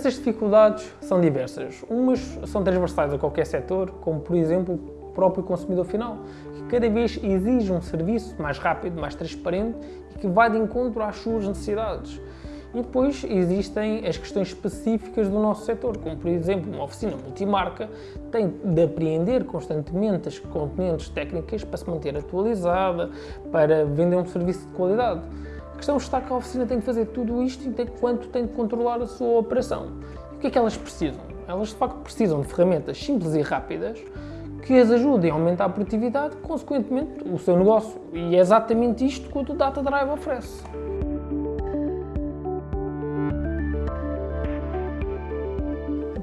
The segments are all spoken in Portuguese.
Essas dificuldades são diversas. Umas são transversais a qualquer setor, como por exemplo o próprio consumidor final, que cada vez exige um serviço mais rápido, mais transparente e que vai de encontro às suas necessidades. E depois existem as questões específicas do nosso setor, como por exemplo uma oficina multimarca tem de apreender constantemente as componentes técnicas para se manter atualizada, para vender um serviço de qualidade. A questão está que a oficina tem de fazer tudo isto enquanto tem de controlar a sua operação. E o que é que elas precisam? Elas de facto precisam de ferramentas simples e rápidas que as ajudem a aumentar a produtividade, consequentemente o seu negócio. E é exatamente isto que o Data Drive oferece.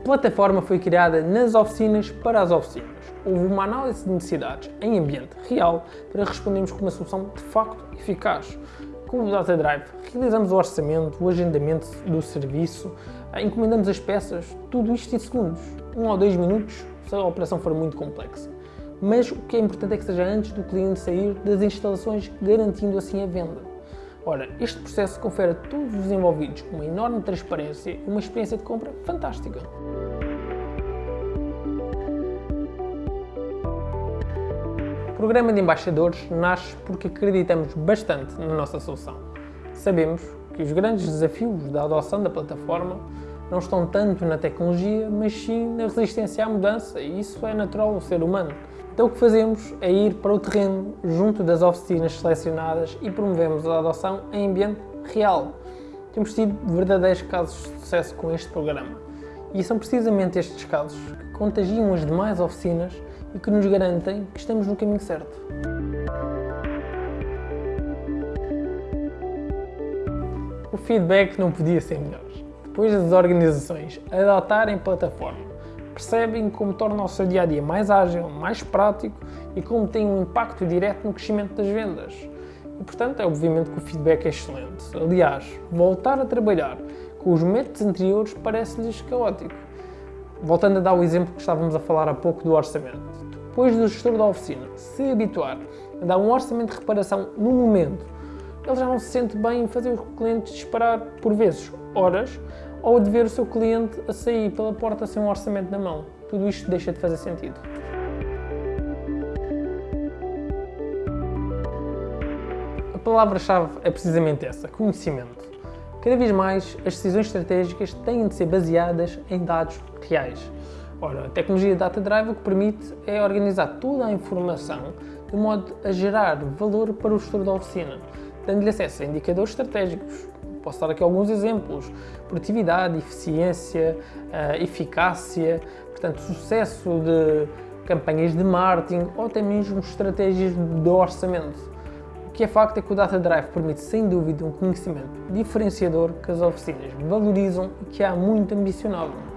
plataforma foi criada nas oficinas para as oficinas. Houve uma análise de necessidades em ambiente real para respondermos com uma solução de facto eficaz. Com o Data Drive, realizamos o orçamento, o agendamento do serviço, eh, encomendamos as peças, tudo isto em segundos, um ou dois minutos, se a operação for muito complexa. Mas o que é importante é que seja antes do cliente sair das instalações, garantindo assim a venda. Ora, este processo confere a todos os envolvidos uma enorme transparência e uma experiência de compra fantástica. Programa de embaixadores nasce porque acreditamos bastante na nossa solução. Sabemos que os grandes desafios da adoção da plataforma não estão tanto na tecnologia, mas sim na resistência à mudança, e isso é natural ao ser humano. Então o que fazemos é ir para o terreno junto das oficinas selecionadas e promovemos a adoção em ambiente real. Temos tido verdadeiros casos de sucesso com este programa. E são precisamente estes casos que contagiam as demais oficinas e que nos garantem que estamos no caminho certo. O feedback não podia ser melhor. Depois das organizações adotarem plataforma percebem como torna o seu dia a dia mais ágil, mais prático e como tem um impacto direto no crescimento das vendas. E, portanto, é obviamente que o feedback é excelente. Aliás, voltar a trabalhar com os métodos anteriores parece-lhes caótico. Voltando a dar o exemplo que estávamos a falar há pouco do orçamento. Depois do gestor da oficina se habituar a dar um orçamento de reparação no momento, ele já não se sente bem em fazer os clientes esperar, por vezes, horas ou de ver o seu cliente a sair pela porta sem um orçamento na mão. Tudo isto deixa de fazer sentido. A palavra-chave é precisamente essa, conhecimento. Cada vez mais, as decisões estratégicas têm de ser baseadas em dados reais. Ora, a tecnologia Data Drive o que permite é organizar toda a informação de modo a gerar valor para o gestor da oficina, dando-lhe acesso a indicadores estratégicos, Posso dar aqui alguns exemplos. Produtividade, eficiência, uh, eficácia, portanto, sucesso de campanhas de marketing ou até mesmo estratégias de orçamento. O que é facto é que o Data Drive permite, sem dúvida, um conhecimento diferenciador que as oficinas valorizam e que há muito ambicionado.